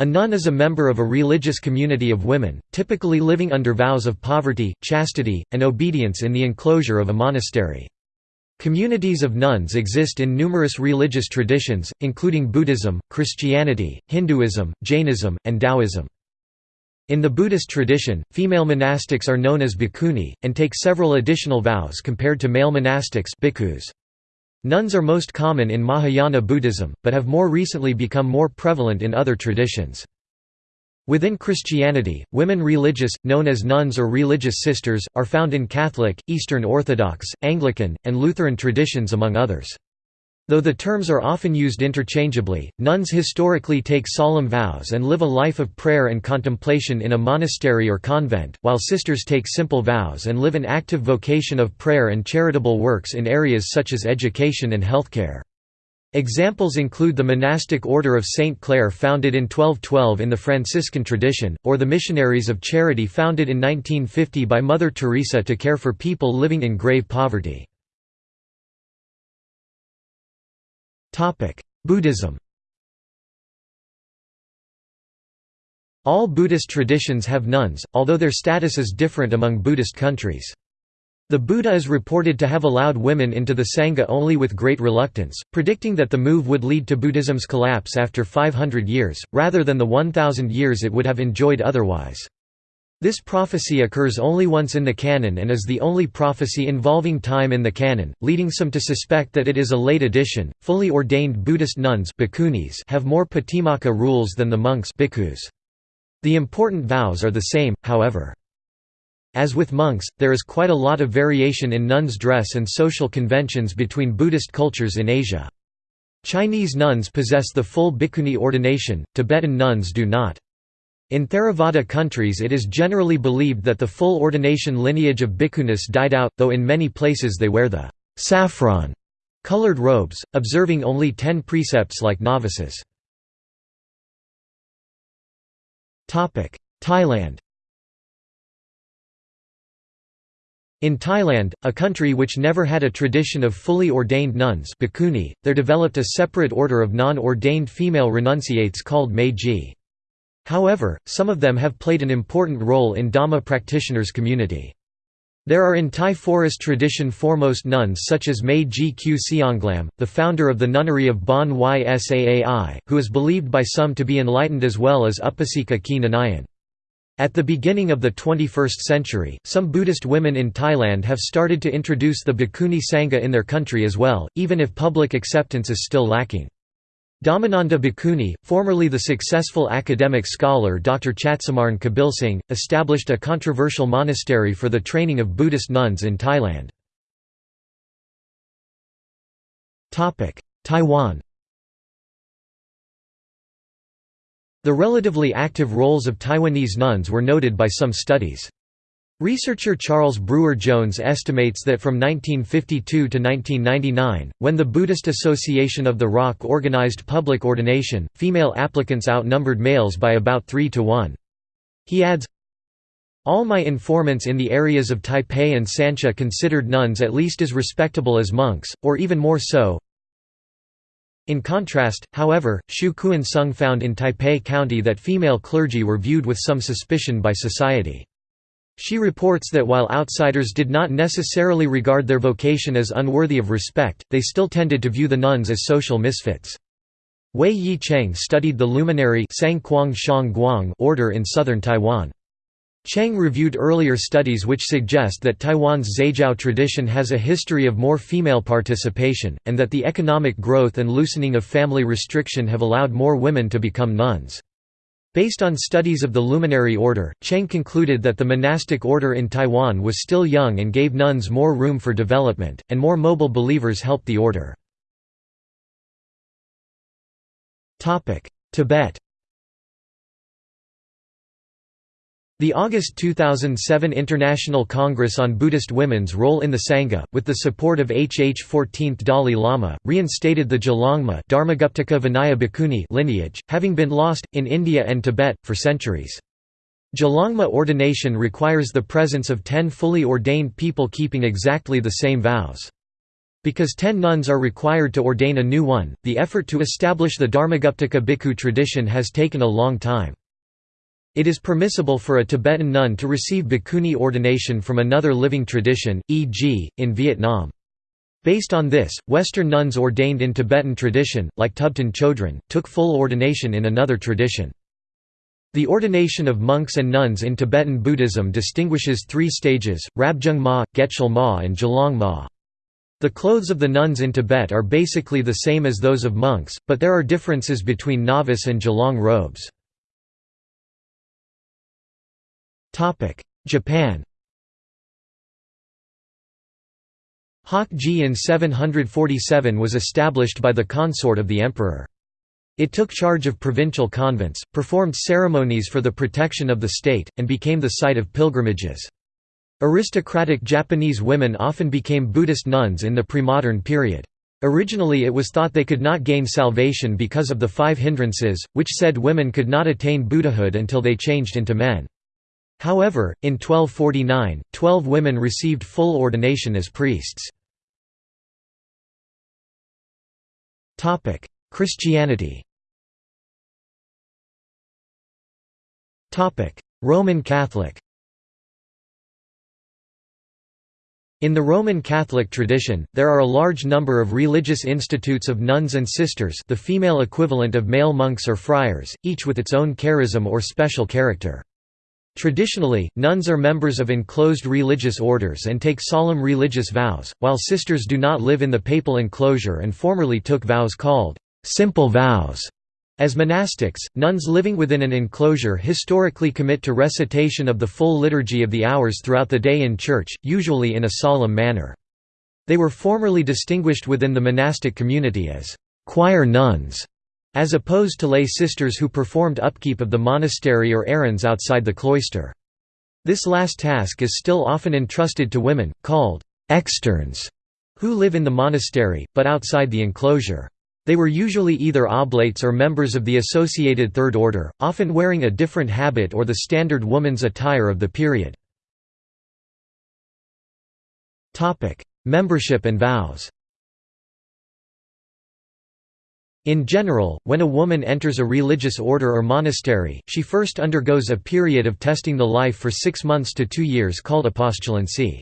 A nun is a member of a religious community of women, typically living under vows of poverty, chastity, and obedience in the enclosure of a monastery. Communities of nuns exist in numerous religious traditions, including Buddhism, Christianity, Hinduism, Jainism, and Taoism. In the Buddhist tradition, female monastics are known as bhikkhuni, and take several additional vows compared to male monastics bhikkhus. Nuns are most common in Mahayana Buddhism, but have more recently become more prevalent in other traditions. Within Christianity, women religious, known as nuns or religious sisters, are found in Catholic, Eastern Orthodox, Anglican, and Lutheran traditions among others. Though the terms are often used interchangeably, nuns historically take solemn vows and live a life of prayer and contemplation in a monastery or convent, while sisters take simple vows and live an active vocation of prayer and charitable works in areas such as education and healthcare. Examples include the monastic order of Saint Clare founded in 1212 in the Franciscan tradition, or the Missionaries of Charity founded in 1950 by Mother Teresa to care for people living in grave poverty. Buddhism All Buddhist traditions have nuns, although their status is different among Buddhist countries. The Buddha is reported to have allowed women into the Sangha only with great reluctance, predicting that the move would lead to Buddhism's collapse after 500 years, rather than the 1,000 years it would have enjoyed otherwise. This prophecy occurs only once in the canon and is the only prophecy involving time in the canon, leading some to suspect that it is a late addition. Fully ordained Buddhist nuns have more patimokkha rules than the monks The important vows are the same, however. As with monks, there is quite a lot of variation in nuns' dress and social conventions between Buddhist cultures in Asia. Chinese nuns possess the full bhikkhuni ordination, Tibetan nuns do not. In Theravada countries it is generally believed that the full ordination lineage of bhikkhunis died out, though in many places they wear the saffron colored robes, observing only ten precepts like novices. Thailand In Thailand, a country which never had a tradition of fully ordained nuns there developed a separate order of non-ordained female renunciates called mae chi. However, some of them have played an important role in Dhamma practitioners' community. There are in Thai forest tradition foremost nuns such as Mae Chee Kaew Sianglam, the founder of the nunnery of Bon Ysaai, who is believed by some to be enlightened as well as Upasika Kee. At the beginning of the 21st century, some Buddhist women in Thailand have started to introduce the Bhikkhuni Sangha in their country as well, even if public acceptance is still lacking. Dhammananda Bhikkhuni, formerly the successful academic scholar Dr. Chatsumarn Kabilsingh, established a controversial monastery for the training of Buddhist nuns in Thailand. Taiwan The relatively active roles of Taiwanese nuns were noted by some studies. Researcher Charles Brewer Jones estimates that from 1952 to 1999, when the Buddhist Association of the Rock organized public ordination, female applicants outnumbered males by about 3 to 1. He adds, all my informants in the areas of Taipei and Sancha considered nuns at least as respectable as monks, or even more so. In contrast, however, Shiu-kuen Tsung found in Taipei County that female clergy were viewed with some suspicion by society. She reports that while outsiders did not necessarily regard their vocation as unworthy of respect, they still tended to view the nuns as social misfits. Wei Yi Cheng studied the luminary order in southern Taiwan. Cheng reviewed earlier studies which suggest that Taiwan's zhaijiao tradition has a history of more female participation, and that the economic growth and loosening of family restriction have allowed more women to become nuns. Based on studies of the luminary order, Cheng concluded that the monastic order in Taiwan was still young and gave nuns more room for development, and more mobile believers helped the order. Tibet The August 2007 International Congress on Buddhist Women's Role in the Sangha, with the support of HH 14th Dalai Lama, reinstated the Bhikkhuni lineage, having been lost, in India and Tibet, for centuries. Gelongma ordination requires the presence of ten fully ordained people keeping exactly the same vows. Because ten nuns are required to ordain a new one, the effort to establish the Dharmaguptaka bhikkhu tradition has taken a long time. It is permissible for a Tibetan nun to receive bhikkhuni ordination from another living tradition, e.g., in Vietnam. Based on this, Western nuns ordained in Tibetan tradition, like Thubten Chodron, took full ordination in another tradition. The ordination of monks and nuns in Tibetan Buddhism distinguishes three stages, Rabjung Ma, Getchul Ma and Gelong Ma. The clothes of the nuns in Tibet are basically the same as those of monks, but there are differences between novice and gelong robes. Japan Hokkeji in 747 was established by the consort of the emperor. It took charge of provincial convents, performed ceremonies for the protection of the state, and became the site of pilgrimages. Aristocratic Japanese women often became Buddhist nuns in the premodern period. Originally it was thought they could not gain salvation because of the five hindrances, which said women could not attain Buddhahood until they changed into men. However, in 1249, twelve women received full ordination as priests. Christianity Roman Catholic In the Roman Catholic tradition, there are a large number of religious institutes of nuns and sisters the female equivalent of male monks or friars, each with its own charism or special character. Traditionally, nuns are members of enclosed religious orders and take solemn religious vows, while sisters do not live in the papal enclosure and formerly took vows called simple vows. As monastics, nuns living within an enclosure historically commit to recitation of the full liturgy of the hours throughout the day in church, usually in a solemn manner. They were formerly distinguished within the monastic community as choir nuns, as opposed to lay sisters who performed upkeep of the monastery or errands outside the cloister. This last task is still often entrusted to women, called externs, who live in the monastery, but outside the enclosure. They were usually either oblates or members of the associated Third Order, often wearing a different habit or the standard woman's attire of the period. Membership and vows In general, when a woman enters a religious order or monastery, she first undergoes a period of testing the life for six months to two years called apostolancy.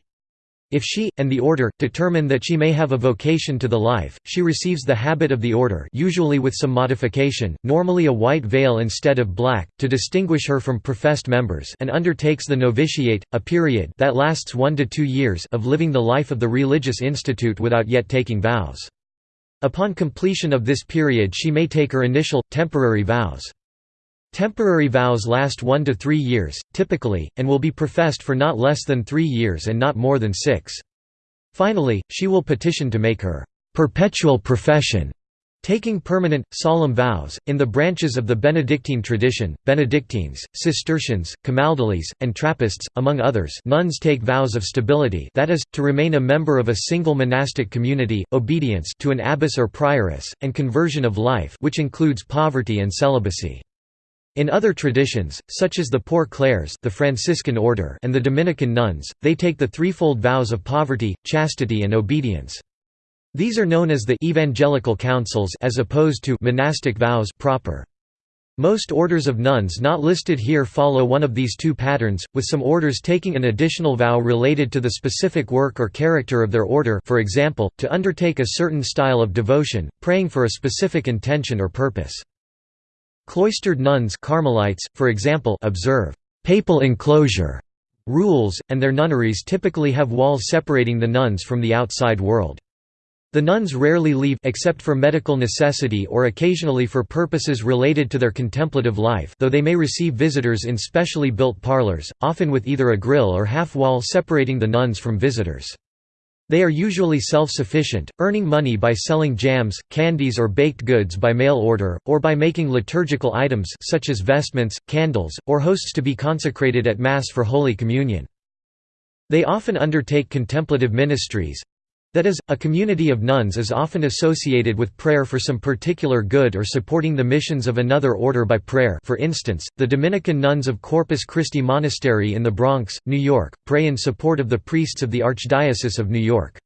If she, and the order, determine that she may have a vocation to the life, she receives the habit of the order usually with some modification, normally a white veil instead of black, to distinguish her from professed members and undertakes the novitiate, a period that lasts one to two years of living the life of the religious institute without yet taking vows. Upon completion of this period she may take her initial, temporary vows. Temporary vows last one to three years, typically, and will be professed for not less than three years and not more than six. Finally, she will petition to make her perpetual profession, taking permanent, solemn vows. In the branches of the Benedictine tradition, Benedictines, Cistercians, Camaldolese, and Trappists, among others, nuns take vows of stability that is, to remain a member of a single monastic community, obedience to an abbess or prioress, and conversion of life which includes poverty and celibacy. In other traditions, such as the Poor Clares the Franciscan order and the Dominican nuns, they take the threefold vows of poverty, chastity and obedience. These are known as the «evangelical counsels» as opposed to «monastic vows» proper. Most orders of nuns not listed here follow one of these two patterns, with some orders taking an additional vow related to the specific work or character of their order for example, to undertake a certain style of devotion, praying for a specific intention or purpose. Cloistered nuns Carmelites, for example observe «papal enclosure» rules, and their nunneries typically have walls separating the nuns from the outside world. The nuns rarely leave except for medical necessity or occasionally for purposes related to their contemplative life though they may receive visitors in specially built parlors, often with either a grill or half-wall separating the nuns from visitors. They are usually self-sufficient, earning money by selling jams, candies or baked goods by mail order, or by making liturgical items such as vestments, candles, or hosts to be consecrated at Mass for Holy Communion. They often undertake contemplative ministries, that is, a community of nuns is often associated with prayer for some particular good or supporting the missions of another order by prayer for instance, the Dominican nuns of Corpus Christi Monastery in the Bronx, New York, pray in support of the priests of the Archdiocese of New York.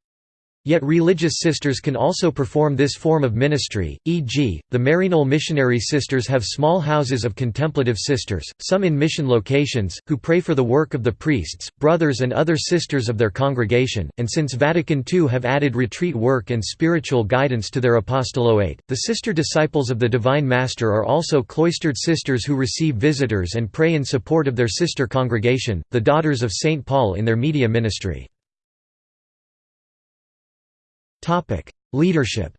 Yet religious sisters can also perform this form of ministry, e.g., the Maryknoll missionary sisters have small houses of contemplative sisters, some in mission locations, who pray for the work of the priests, brothers and other sisters of their congregation, and since Vatican II have added retreat work and spiritual guidance to their apostolate, the sister disciples of the Divine Master are also cloistered sisters who receive visitors and pray in support of their sister congregation, the Daughters of St. Paul in their media ministry. Leadership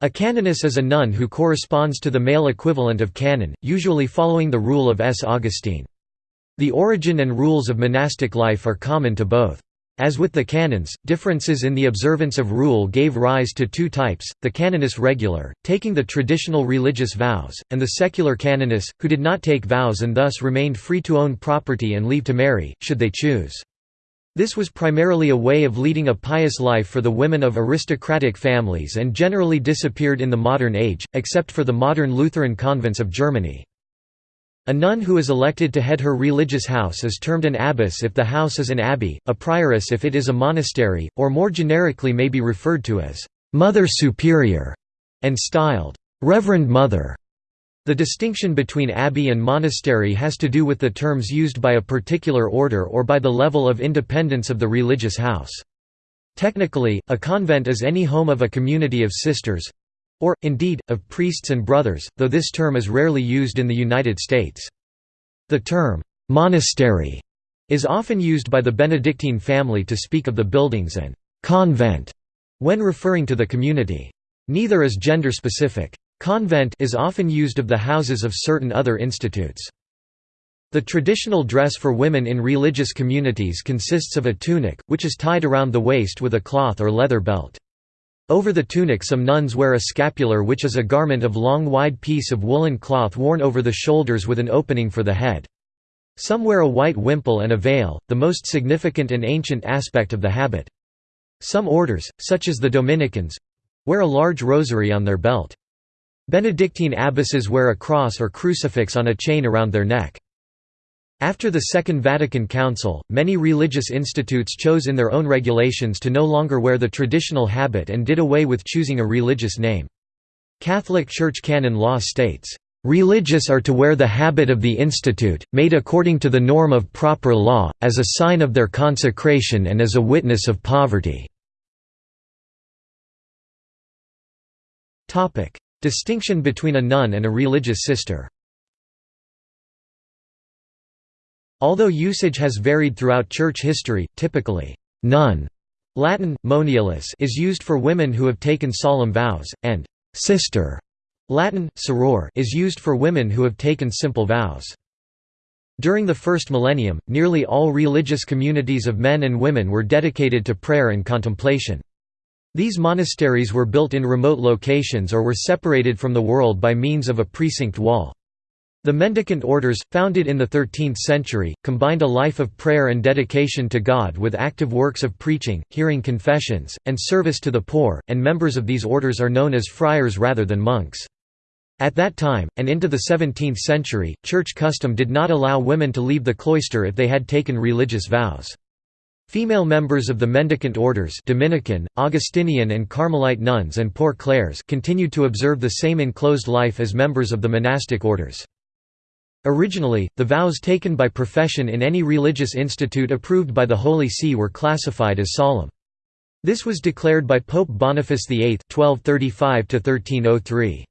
A canoness is a nun who corresponds to the male equivalent of canon, usually following the rule of S. Augustine. The origin and rules of monastic life are common to both. As with the canons, differences in the observance of rule gave rise to two types, the canoness regular, taking the traditional religious vows, and the secular canoness, who did not take vows and thus remained free to own property and leave to marry, should they choose. This was primarily a way of leading a pious life for the women of aristocratic families and generally disappeared in the modern age, except for the modern Lutheran convents of Germany. A nun who is elected to head her religious house is termed an abbess if the house is an abbey, a prioress if it is a monastery, or more generically may be referred to as «Mother Superior» and styled «Reverend Mother». The distinction between abbey and monastery has to do with the terms used by a particular order or by the level of independence of the religious house. Technically, a convent is any home of a community of sisters—or, indeed, of priests and brothers, though this term is rarely used in the United States. The term, "'monastery' is often used by the Benedictine family to speak of the buildings and «convent» when referring to the community. Neither is gender-specific. Convent is often used of the houses of certain other institutes. The traditional dress for women in religious communities consists of a tunic, which is tied around the waist with a cloth or leather belt. Over the tunic some nuns wear a scapular which is a garment of long wide piece of woolen cloth worn over the shoulders with an opening for the head. Some wear a white wimple and a veil, the most significant and ancient aspect of the habit. Some orders, such as the Dominicans—wear a large rosary on their belt. Benedictine abbesses wear a cross or crucifix on a chain around their neck. After the Second Vatican Council, many religious institutes chose in their own regulations to no longer wear the traditional habit and did away with choosing a religious name. Catholic Church canon law states, "...religious are to wear the habit of the institute, made according to the norm of proper law, as a sign of their consecration and as a witness of poverty." Distinction between a nun and a religious sister Although usage has varied throughout church history, typically, nun Latin, monialis is used for women who have taken solemn vows, and sister Latin, soror is used for women who have taken simple vows. During the first millennium, nearly all religious communities of men and women were dedicated to prayer and contemplation. These monasteries were built in remote locations or were separated from the world by means of a precinct wall. The mendicant orders, founded in the 13th century, combined a life of prayer and dedication to God with active works of preaching, hearing confessions, and service to the poor, and members of these orders are known as friars rather than monks. At that time, and into the 17th century, church custom did not allow women to leave the cloister if they had taken religious vows. Female members of the mendicant orders Dominican, Augustinian and Carmelite nuns and Poor Clares continued to observe the same enclosed life as members of the monastic orders. Originally, the vows taken by profession in any religious institute approved by the Holy See were classified as solemn. This was declared by Pope Boniface VIII 1235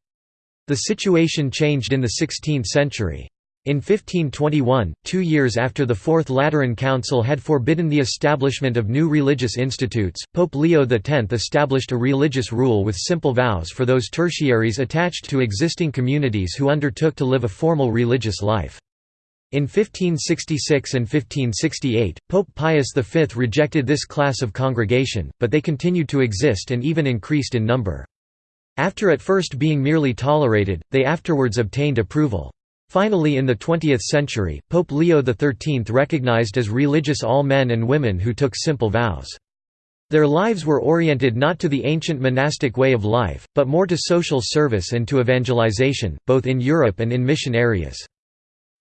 The situation changed in the 16th century. In 1521, two years after the Fourth Lateran Council had forbidden the establishment of new religious institutes, Pope Leo X established a religious rule with simple vows for those tertiaries attached to existing communities who undertook to live a formal religious life. In 1566 and 1568, Pope Pius V rejected this class of congregation, but they continued to exist and even increased in number. After at first being merely tolerated, they afterwards obtained approval. Finally in the 20th century, Pope Leo XIII recognized as religious all men and women who took simple vows. Their lives were oriented not to the ancient monastic way of life, but more to social service and to evangelization, both in Europe and in mission areas.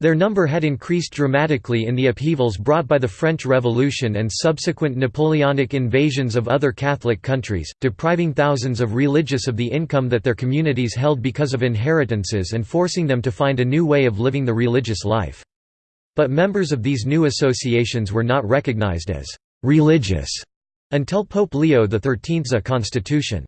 Their number had increased dramatically in the upheavals brought by the French Revolution and subsequent Napoleonic invasions of other Catholic countries, depriving thousands of religious of the income that their communities held because of inheritances and forcing them to find a new way of living the religious life. But members of these new associations were not recognized as «religious» until Pope Leo XIII's constitution,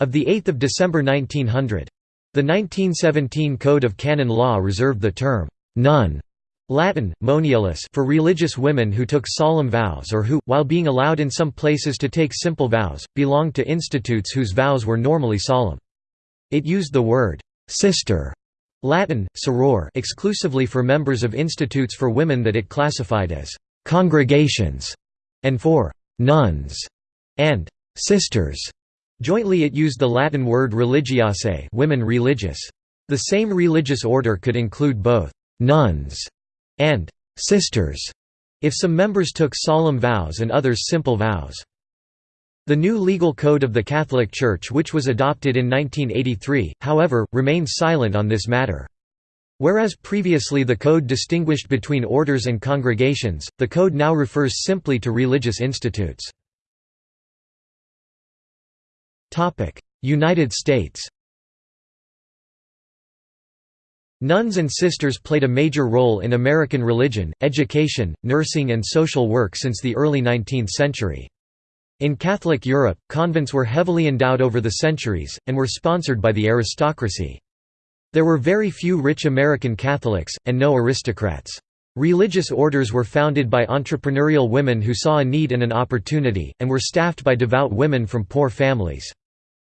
of 8 December 1900. The 1917 Code of Canon Law reserved the term «nun» Latin, moniales for religious women who took solemn vows or who, while being allowed in some places to take simple vows, belonged to institutes whose vows were normally solemn. It used the word «sister» Latin, soror exclusively for members of institutes for women that it classified as «congregations» and for «nuns» and «sisters» Jointly it used the Latin word religiae women religious. The same religious order could include both «nuns» and «sisters» if some members took solemn vows and others simple vows. The new legal code of the Catholic Church which was adopted in 1983, however, remains silent on this matter. Whereas previously the code distinguished between orders and congregations, the code now refers simply to religious institutes. United States Nuns and sisters played a major role in American religion, education, nursing and social work since the early 19th century. In Catholic Europe, convents were heavily endowed over the centuries, and were sponsored by the aristocracy. There were very few rich American Catholics, and no aristocrats. Religious orders were founded by entrepreneurial women who saw a need and an opportunity, and were staffed by devout women from poor families.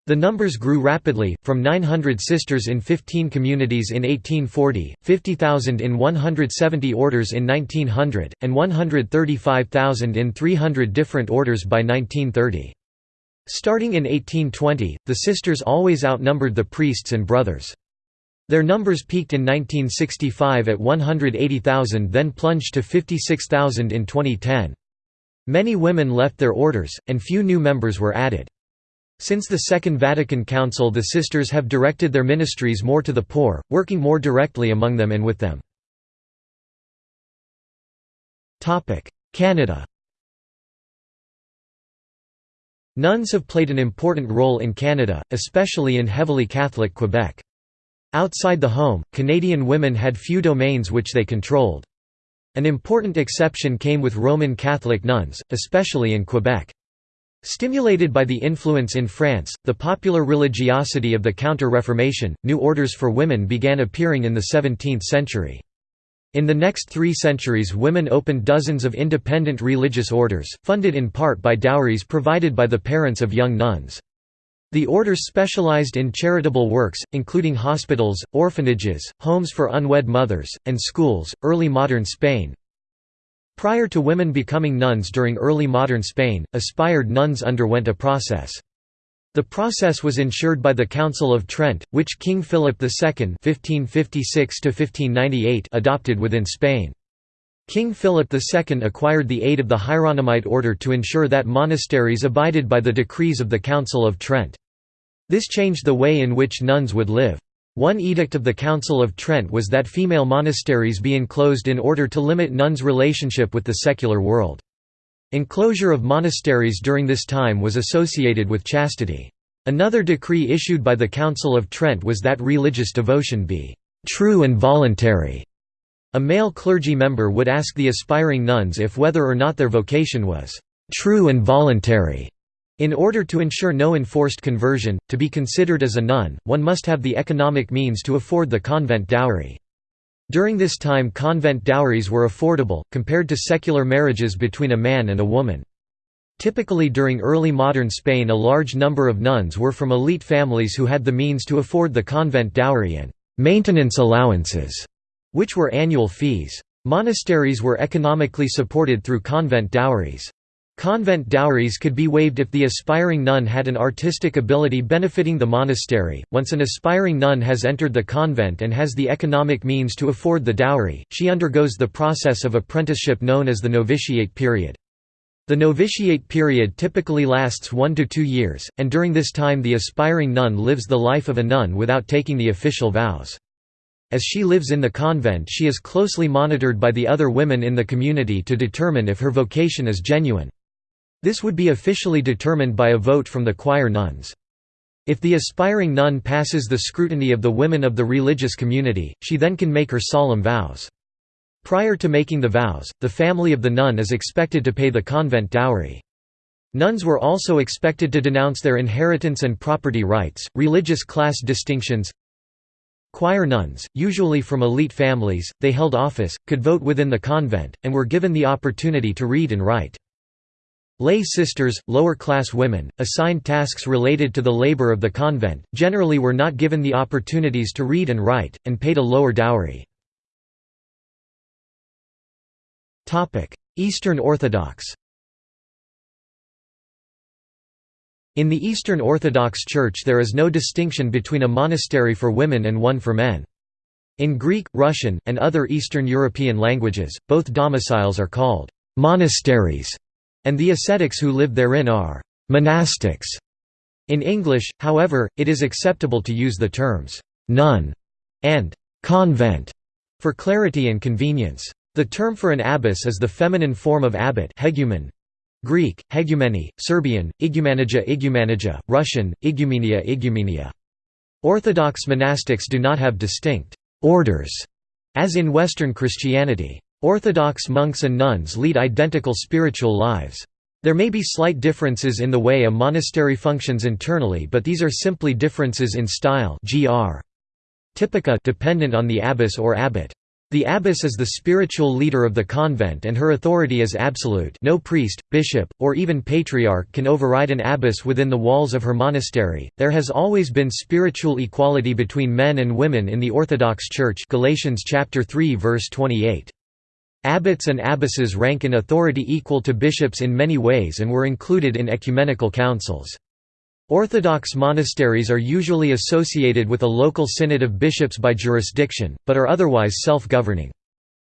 The numbers grew rapidly, from 900 sisters in 15 communities in 1840, 50,000 in 170 orders in 1900, and 135,000 in 300 different orders by 1930. Starting in 1820, the sisters always outnumbered the priests and brothers. Their numbers peaked in 1965 at 180,000 then plunged to 56,000 in 2010. Many women left their orders, and few new members were added. Since the Second Vatican Council the sisters have directed their ministries more to the poor, working more directly among them and with them. Canada Nuns have played an important role in Canada, especially in heavily Catholic Quebec. Outside the home, Canadian women had few domains which they controlled. An important exception came with Roman Catholic nuns, especially in Quebec. Stimulated by the influence in France, the popular religiosity of the Counter-Reformation, new orders for women began appearing in the 17th century. In the next three centuries women opened dozens of independent religious orders, funded in part by dowries provided by the parents of young nuns. The orders specialized in charitable works, including hospitals, orphanages, homes for unwed mothers, and schools. Early modern Spain, Prior to women becoming nuns during early modern Spain, aspired nuns underwent a process. The process was ensured by the Council of Trent, which King Philip II (1556–1598) adopted within Spain. King Philip II acquired the aid of the Hieronymite order to ensure that monasteries abided by the decrees of the Council of Trent. This changed the way in which nuns would live. One edict of the Council of Trent was that female monasteries be enclosed in order to limit nuns' relationship with the secular world. Enclosure of monasteries during this time was associated with chastity. Another decree issued by the Council of Trent was that religious devotion be «true and voluntary». A male clergy member would ask the aspiring nuns if whether or not their vocation was «true and voluntary». In order to ensure no enforced conversion, to be considered as a nun, one must have the economic means to afford the convent dowry. During this time convent dowries were affordable, compared to secular marriages between a man and a woman. Typically during early modern Spain a large number of nuns were from elite families who had the means to afford the convent dowry and «maintenance allowances», which were annual fees. Monasteries were economically supported through convent dowries. Convent dowries could be waived if the aspiring nun had an artistic ability benefiting the monastery. Once an aspiring nun has entered the convent and has the economic means to afford the dowry, she undergoes the process of apprenticeship known as the novitiate period. The novitiate period typically lasts one to two years, and during this time the aspiring nun lives the life of a nun without taking the official vows. As she lives in the convent she is closely monitored by the other women in the community to determine if her vocation is genuine. This would be officially determined by a vote from the choir nuns. If the aspiring nun passes the scrutiny of the women of the religious community, she then can make her solemn vows. Prior to making the vows, the family of the nun is expected to pay the convent dowry. Nuns were also expected to denounce their inheritance and property rights, religious class distinctions, Choir nuns, usually from elite families, they held office, could vote within the convent, and were given the opportunity to read and write. Lay sisters, lower-class women, assigned tasks related to the labor of the convent, generally were not given the opportunities to read and write, and paid a lower dowry. Eastern Orthodox In the Eastern Orthodox Church there is no distinction between a monastery for women and one for men. In Greek, Russian, and other Eastern European languages, both domiciles are called «monasteries», and the ascetics who live therein are «monastics». In English, however, it is acceptable to use the terms «nun» and «convent» for clarity and convenience. The term for an abbess is the feminine form of abbot hegumen, Greek, hegumeni, Serbian, igumanija igumanija, Russian, igumenia igumenia. Orthodox monastics do not have distinct «orders» as in Western Christianity. Orthodox monks and nuns lead identical spiritual lives. There may be slight differences in the way a monastery functions internally but these are simply differences in style gr. Typica dependent on the abbess or abbot. The abbess is the spiritual leader of the convent and her authority is absolute no priest, bishop, or even patriarch can override an abbess within the walls of her monastery. There has always been spiritual equality between men and women in the Orthodox Church Galatians chapter 3 verse 28. Abbots and abbesses rank in authority equal to bishops in many ways and were included in ecumenical councils. Orthodox monasteries are usually associated with a local synod of bishops by jurisdiction, but are otherwise self-governing.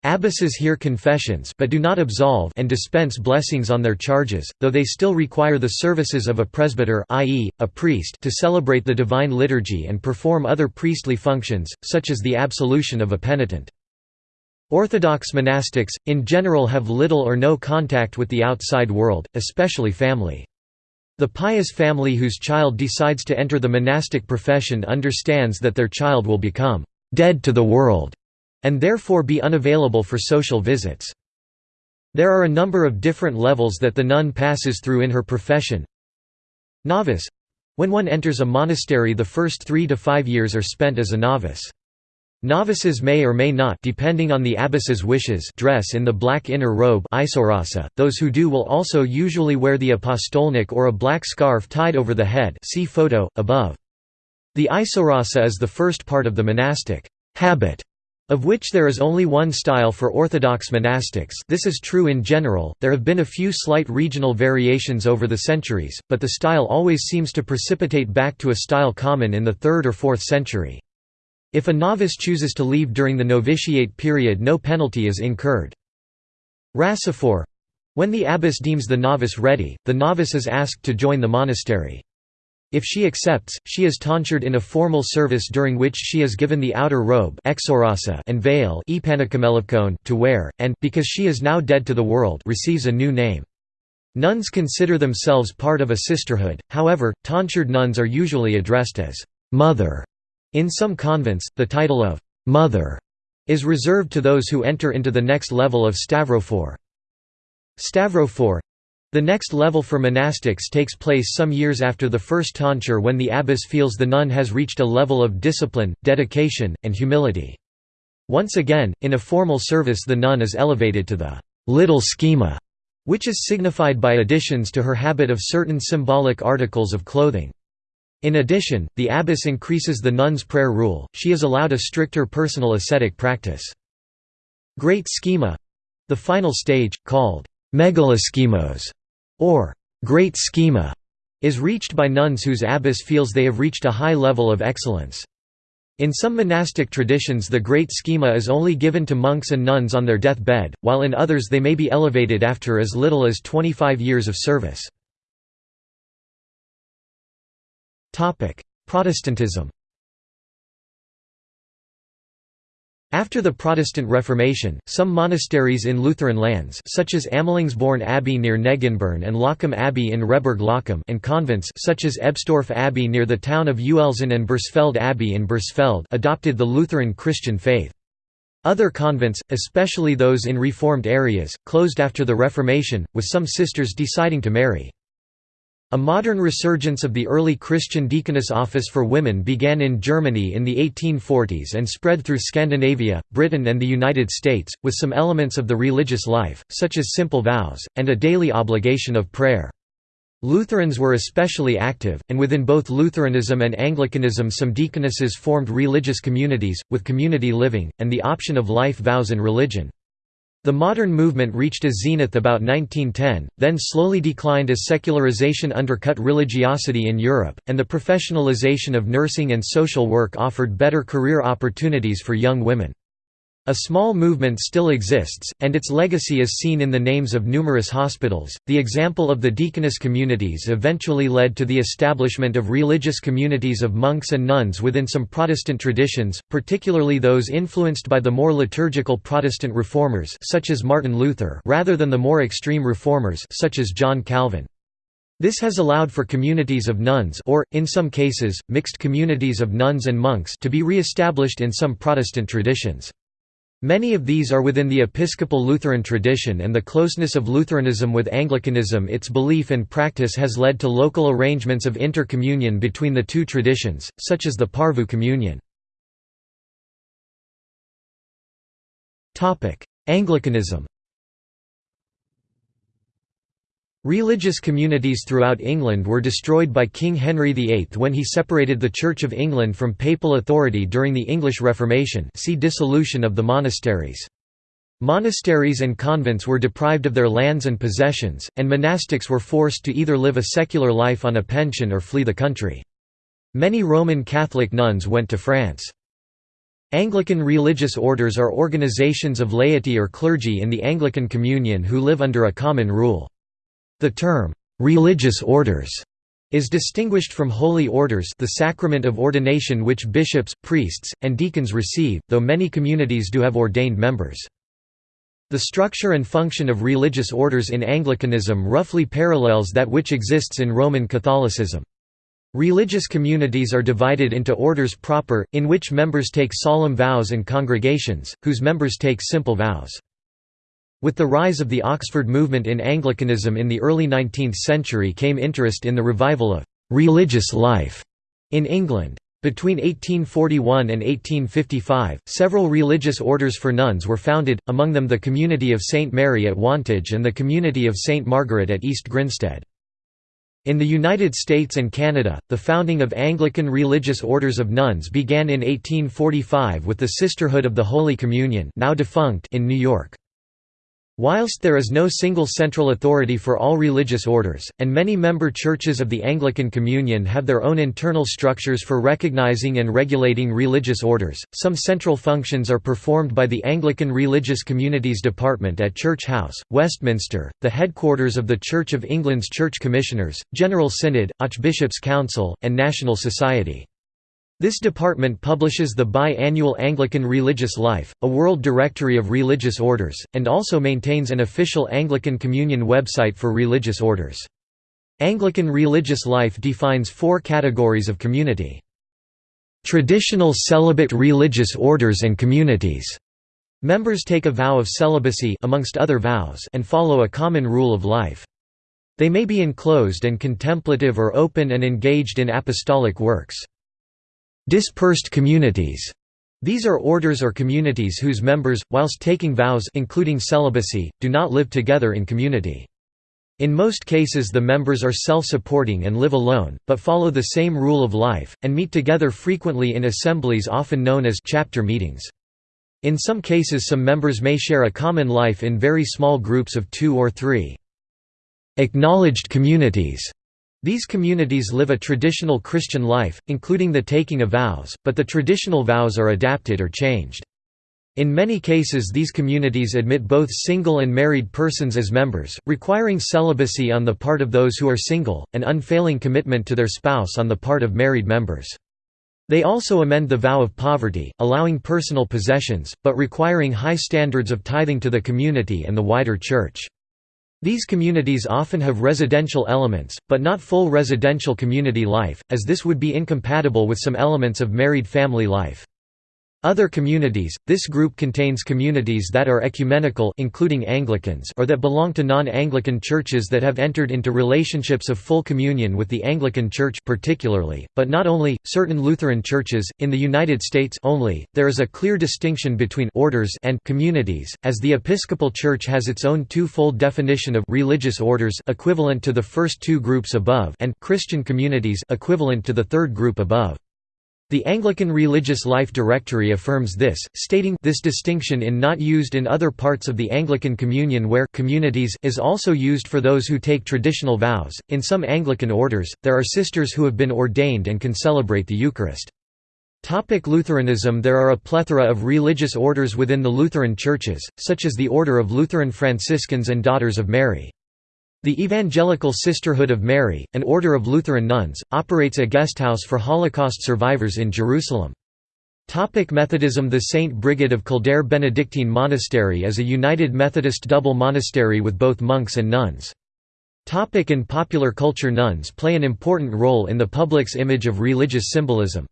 Abbesses hear confessions but do not absolve and dispense blessings on their charges, though they still require the services of a presbyter i.e., a priest to celebrate the divine liturgy and perform other priestly functions, such as the absolution of a penitent. Orthodox monastics, in general have little or no contact with the outside world, especially family. The pious family whose child decides to enter the monastic profession understands that their child will become «dead to the world» and therefore be unavailable for social visits. There are a number of different levels that the nun passes through in her profession. Novice when one enters a monastery the first three to five years are spent as a novice. Novices may or may not depending on the abbess's wishes dress in the black inner robe those who do will also usually wear the apostolnik or a black scarf tied over the head see photo, above. The isorasa is the first part of the monastic habit, of which there is only one style for Orthodox monastics this is true in general, there have been a few slight regional variations over the centuries, but the style always seems to precipitate back to a style common in the 3rd or 4th century. If a novice chooses to leave during the novitiate period no penalty is incurred. Rassophore when the abbess deems the novice ready, the novice is asked to join the monastery. If she accepts, she is tonsured in a formal service during which she is given the outer robe and veil to wear, and, because she is now dead to the world receives a new name. Nuns consider themselves part of a sisterhood, however, tonsured nuns are usually addressed as «mother» In some convents, the title of «mother» is reserved to those who enter into the next level of stavrophore. Stavrophore the next level for monastics takes place some years after the first tonsure when the abbess feels the nun has reached a level of discipline, dedication, and humility. Once again, in a formal service the nun is elevated to the little schema, which is signified by additions to her habit of certain symbolic articles of clothing. In addition, the abbess increases the nun's prayer rule, she is allowed a stricter personal ascetic practice. Great schema—the final stage, called megaloschemos, or great schema, is reached by nuns whose abbess feels they have reached a high level of excellence. In some monastic traditions the great schema is only given to monks and nuns on their deathbed, while in others they may be elevated after as little as 25 years of service. Protestantism After the Protestant Reformation, some monasteries in Lutheran lands such as Amelungsborn Abbey near Negenborn and Loccum Abbey in Rehburg Loccum and convents such as Ebstorf Abbey near the town of Uelzen and Bursfelde Abbey in Bursfelde adopted the Lutheran Christian faith. Other convents, especially those in reformed areas, closed after the Reformation, with some sisters deciding to marry. A modern resurgence of the early Christian deaconess office for women began in Germany in the 1840s and spread through Scandinavia, Britain and the United States, with some elements of the religious life, such as simple vows, and a daily obligation of prayer. Lutherans were especially active, and within both Lutheranism and Anglicanism some deaconesses formed religious communities, with community living, and the option of life vows in religion. The modern movement reached a zenith about 1910, then slowly declined as secularization undercut religiosity in Europe, and the professionalization of nursing and social work offered better career opportunities for young women. A small movement still exists, and its legacy is seen in the names of numerous hospitals. The example of the deaconess communities eventually led to the establishment of religious communities of monks and nuns within some Protestant traditions, particularly those influenced by the more liturgical Protestant reformers such as Martin Luther rather than the more extreme reformers such as John Calvin. This has allowed for communities of nuns or, in some cases, mixed communities of nuns and monks to be re-established in some Protestant traditions. Many of these are within the Episcopal Lutheran tradition and the closeness of Lutheranism with Anglicanism its belief and practice has led to local arrangements of intercommunion between the two traditions, such as the Porvoo communion. Anglicanism Religious communities throughout England were destroyed by King Henry VIII when he separated the Church of England from papal authority during the English Reformation see dissolution of the monasteries. Monasteries and convents were deprived of their lands and possessions, and monastics were forced to either live a secular life on a pension or flee the country. Many Roman Catholic nuns went to France. Anglican religious orders are organizations of laity or clergy in the Anglican Communion who live under a common rule. The term, "'religious orders' is distinguished from holy orders the sacrament of ordination which bishops, priests, and deacons receive, though many communities do have ordained members. The structure and function of religious orders in Anglicanism roughly parallels that which exists in Roman Catholicism. Religious communities are divided into orders proper, in which members take solemn vows and congregations, whose members take simple vows. With the rise of the Oxford movement in Anglicanism in the early 19th century came interest in the revival of «religious life» in England. Between 1841 and 1855, several religious orders for nuns were founded, among them the Community of St. Mary at Wantage and the Community of St. Margaret at East Grinstead. In the United States and Canada, the founding of Anglican religious orders of nuns began in 1845 with the Sisterhood of the Holy Communion now defunct in New York. Whilst there is no single central authority for all religious orders, and many member churches of the Anglican Communion have their own internal structures for recognizing and regulating religious orders, some central functions are performed by the Anglican Religious Communities Department at Church House, Westminster, the headquarters of the Church of England's Church Commissioners, General Synod, Archbishops' Council, and National Society. This department publishes the bi-annual Anglican Religious Life, a world directory of religious orders, and also maintains an official Anglican Communion website for religious orders. Anglican Religious Life defines four categories of community. Traditional celibate religious orders and communities. Members take a vow of celibacy amongst other vows and follow a common rule of life. They may be enclosed and contemplative or open and engaged in apostolic works. Dispersed communities. These are orders or communities whose members, whilst taking vows including celibacy, do not live together in community. In most cases the members are self-supporting and live alone, but follow the same rule of life, and meet together frequently in assemblies often known as chapter meetings. In some cases some members may share a common life in very small groups of two or three. Acknowledged communities these communities live a traditional Christian life, including the taking of vows, but the traditional vows are adapted or changed. In many cases these communities admit both single and married persons as members, requiring celibacy on the part of those who are single, and unfailing commitment to their spouse on the part of married members. They also amend the vow of poverty, allowing personal possessions, but requiring high standards of tithing to the community and the wider church. These communities often have residential elements, but not full residential community life, as this would be incompatible with some elements of married family life. Other communities – This group contains communities that are ecumenical including Anglicans or that belong to non-Anglican churches that have entered into relationships of full communion with the Anglican Church particularly, but not only, certain Lutheran churches, in the United States only, there is a clear distinction between orders and communities, as the Episcopal Church has its own two-fold definition of religious orders equivalent to the first two groups above and Christian communities equivalent to the third group above. The Anglican Religious Life Directory affirms this, stating this distinction in not used in other parts of the Anglican Communion where communities is also used for those who take traditional vows. In some Anglican orders, there are sisters who have been ordained and can celebrate the Eucharist. Topic Lutheranism There are a plethora of religious orders within the Lutheran churches, such as the Order of Lutheran Franciscans and Daughters of Mary. The Evangelical Sisterhood of Mary, an order of Lutheran nuns, operates a guesthouse for Holocaust survivors in Jerusalem. Topic Methodism The St. Brigid of Kildare Benedictine Monastery is a United Methodist double monastery with both monks and nuns. Topic in popular culture Nuns play an important role in the public's image of religious symbolism.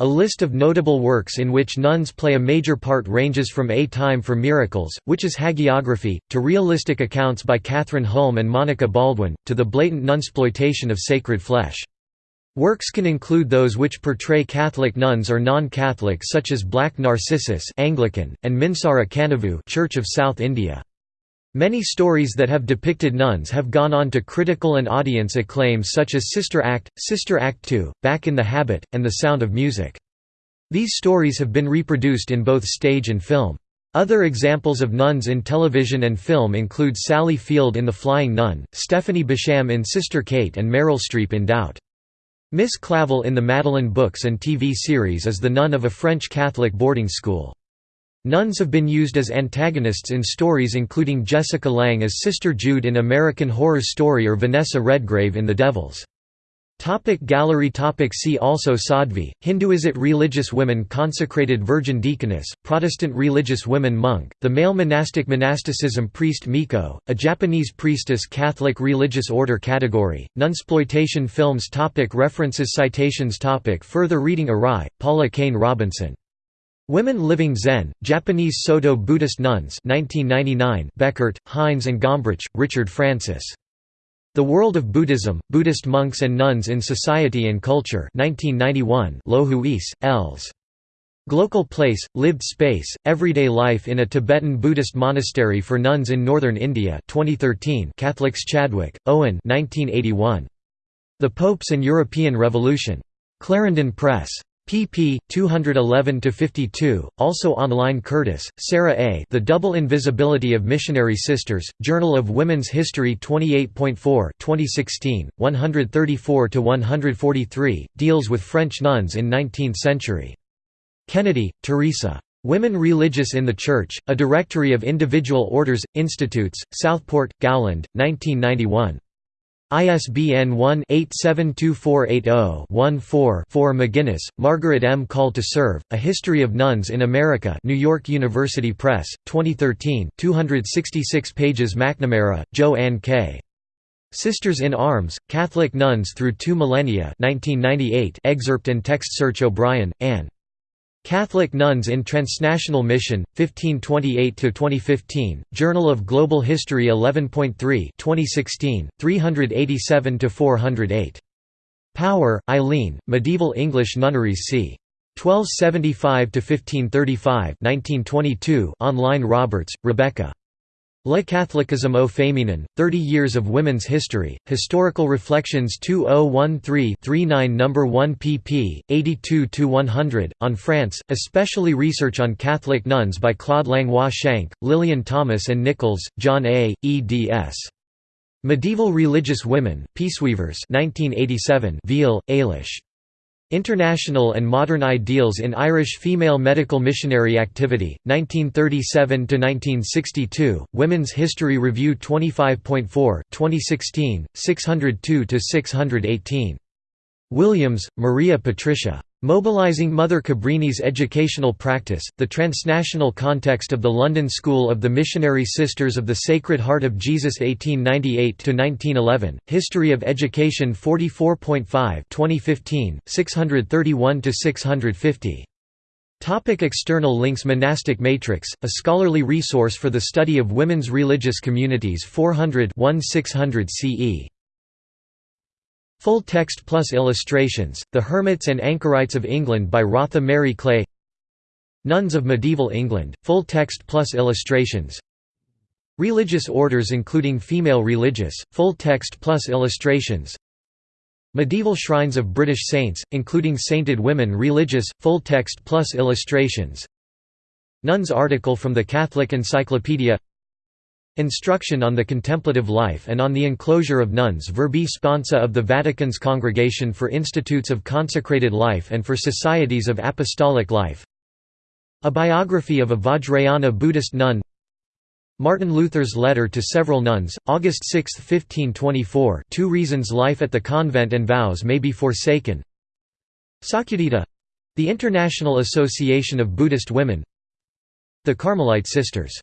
A list of notable works in which nuns play a major part ranges from A Time for Miracles, which is hagiography, to realistic accounts by Kathryn Hulme and Monica Baldwin, to the blatant nunsploitation of sacred flesh. Works can include those which portray Catholic nuns or non-Catholic such as Black Narcissus Anglican, and Minsara Kanavu Church of South India. Many stories that have depicted nuns have gone on to critical and audience acclaim such as Sister Act, Sister Act 2, Back in the Habit, and The Sound of Music. These stories have been reproduced in both stage and film. Other examples of nuns in television and film include Sally Field in The Flying Nun, Stephanie Beacham in Sister Kate and Meryl Streep in Doubt. Miss Clavel in the Madeline books and TV series is the nun of a French Catholic boarding school. Nuns have been used as antagonists in stories including Jessica Lange as Sister Jude in American Horror Story or Vanessa Redgrave in The Devils. Topic gallery topic See also Sadhvi, Hinduism Religious women Consecrated Virgin Deaconess, Protestant religious women Monk, the male monastic monasticism Priest Miko, a Japanese priestess Catholic religious order category, Nunsploitation films topic References Citations topic Further reading Arai, Paula Kane Robinson Women Living Zen, Japanese Soto Buddhist Nuns 1999, Bechert, Heinz and Gombrich, Richard Francis. The World of Buddhism, Buddhist Monks and Nuns in Society and Culture 1991, Lohuis, Els. Global Place, Lived Space, Everyday Life in a Tibetan Buddhist Monastery for Nuns in Northern India 2013 Catholics Chadwick, Owen 1981. The Popes and European Revolution. Clarendon Press pp. 211–52, also online Curtis, Sarah A. The Double Invisibility of Missionary Sisters, Journal of Women's History 28.4 2016, 134–143, deals with French nuns in 19th century. Kennedy, Teresa. Women Religious in the Church, A Directory of Individual Orders, Institutes, Southport, Gowland, 1991. ISBN 1-872480-14-4 McGuinness, Margaret M. Call to Serve, A History of Nuns in America New York University Press, 2013 266 pages McNamara, Jo Ann K. Sisters in Arms, Catholic Nuns Through Two Millennia 1998 excerpt and text search O'Brien, Anne. Catholic Nuns in Transnational Mission, 1528–2015, Journal of Global History 11.3 2016, 387–408. Power, Eileen, Medieval English Nunneries c. 1275–1535 1922 online Roberts, Rebecca. Le Catholicisme au Féminin, 30 Years of Women's History, Historical Reflections 2013-39 No. 1 pp. 82–100, on France, especially research on Catholic nuns by Claude Langlois Shank, Lillian Thomas and Nichols, John A., eds. Medieval Religious Women, Peaceweavers 1987 Veal, Ailish. International and Modern Ideals in Irish Female Medical Missionary Activity, 1937–1962, Women's History Review 25.4, 2016, 602–618. Williams, Maria Patricia. Mobilizing Mother Cabrini's educational practice, the transnational context of the London School of the Missionary Sisters of the Sacred Heart of Jesus 1898–1911, History of Education 44.5 2015, 631–650. Topic external links Monastic Matrix, a scholarly resource for the study of women's religious communities 400 1600 CE. Full text plus illustrations, The Hermits and Anchorites of England by Rotha Mary Clay. Nuns of Medieval England, full text plus illustrations. Religious orders including female religious, full text plus illustrations. Medieval shrines of British saints, including sainted women religious, full text plus illustrations. Nuns article from the Catholic Encyclopedia Instruction on the Contemplative Life and on the Enclosure of Nuns Verbi Sponsa of the Vatican's Congregation for Institutes of Consecrated Life and for Societies of Apostolic Life. A biography of a Vajrayana Buddhist nun. Martin Luther's letter to several nuns, August 6, 1524 Two reasons life at the convent and vows may be forsaken. Sakyadhita—the International Association of Buddhist Women. The Carmelite Sisters